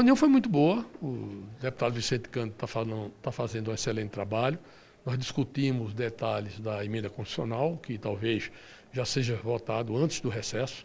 A reunião foi muito boa, o deputado Vicente Cândido está tá fazendo um excelente trabalho. Nós discutimos detalhes da emenda constitucional, que talvez já seja votado antes do recesso,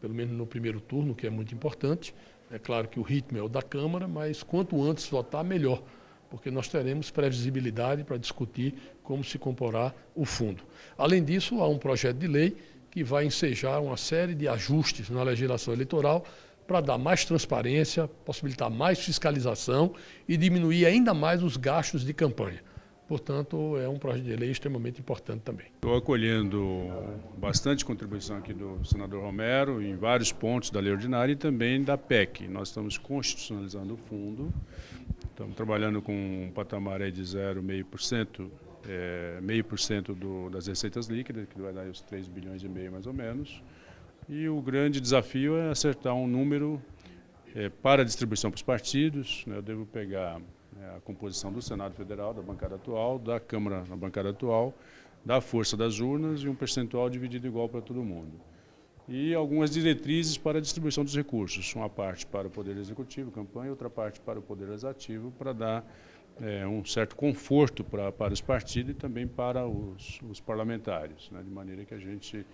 pelo menos no primeiro turno, que é muito importante. É claro que o ritmo é o da Câmara, mas quanto antes votar, melhor, porque nós teremos previsibilidade para discutir como se comporá o fundo. Além disso, há um projeto de lei que vai ensejar uma série de ajustes na legislação eleitoral para dar mais transparência, possibilitar mais fiscalização e diminuir ainda mais os gastos de campanha. Portanto, é um projeto de lei extremamente importante também. Estou acolhendo bastante contribuição aqui do senador Romero em vários pontos da lei ordinária e também da PEC. Nós estamos constitucionalizando o fundo, estamos trabalhando com um patamar de 0,5%, é, meio por cento das receitas líquidas, que vai dar os 3 bilhões e meio mais ou menos. E o grande desafio é acertar um número é, para a distribuição para os partidos. Né? Eu devo pegar é, a composição do Senado Federal, da bancada atual, da Câmara na bancada atual, da força das urnas e um percentual dividido igual para todo mundo. E algumas diretrizes para a distribuição dos recursos. Uma parte para o Poder Executivo, campanha, outra parte para o Poder Legislativo, para dar é, um certo conforto para, para os partidos e também para os, os parlamentares, né? de maneira que a gente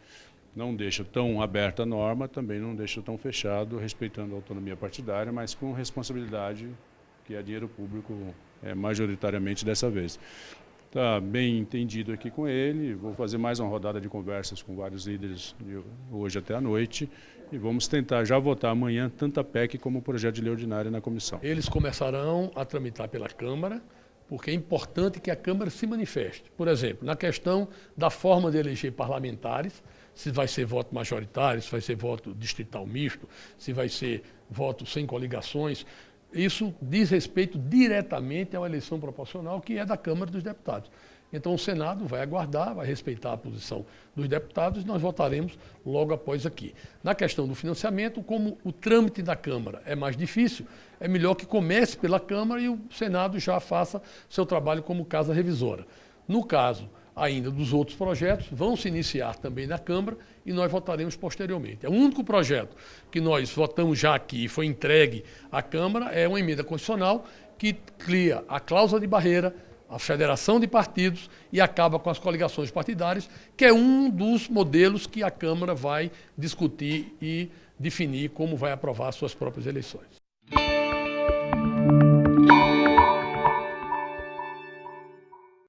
não deixa tão aberta a norma, também não deixa tão fechado, respeitando a autonomia partidária, mas com responsabilidade, que é dinheiro público é, majoritariamente dessa vez. Está bem entendido aqui com ele, vou fazer mais uma rodada de conversas com vários líderes de hoje até a noite e vamos tentar já votar amanhã tanto a PEC como o projeto de lei ordinária na comissão. Eles começarão a tramitar pela Câmara, porque é importante que a Câmara se manifeste. Por exemplo, na questão da forma de eleger parlamentares, se vai ser voto majoritário, se vai ser voto distrital misto, se vai ser voto sem coligações. Isso diz respeito diretamente à eleição proporcional, que é da Câmara dos Deputados. Então o Senado vai aguardar, vai respeitar a posição dos deputados e nós votaremos logo após aqui. Na questão do financiamento, como o trâmite da Câmara é mais difícil, é melhor que comece pela Câmara e o Senado já faça seu trabalho como casa revisora. No caso ainda dos outros projetos, vão se iniciar também na Câmara e nós votaremos posteriormente. É o único projeto que nós votamos já aqui e foi entregue à Câmara é uma emenda constitucional que cria a cláusula de barreira, a federação de partidos e acaba com as coligações partidárias, que é um dos modelos que a Câmara vai discutir e definir como vai aprovar suas próprias eleições.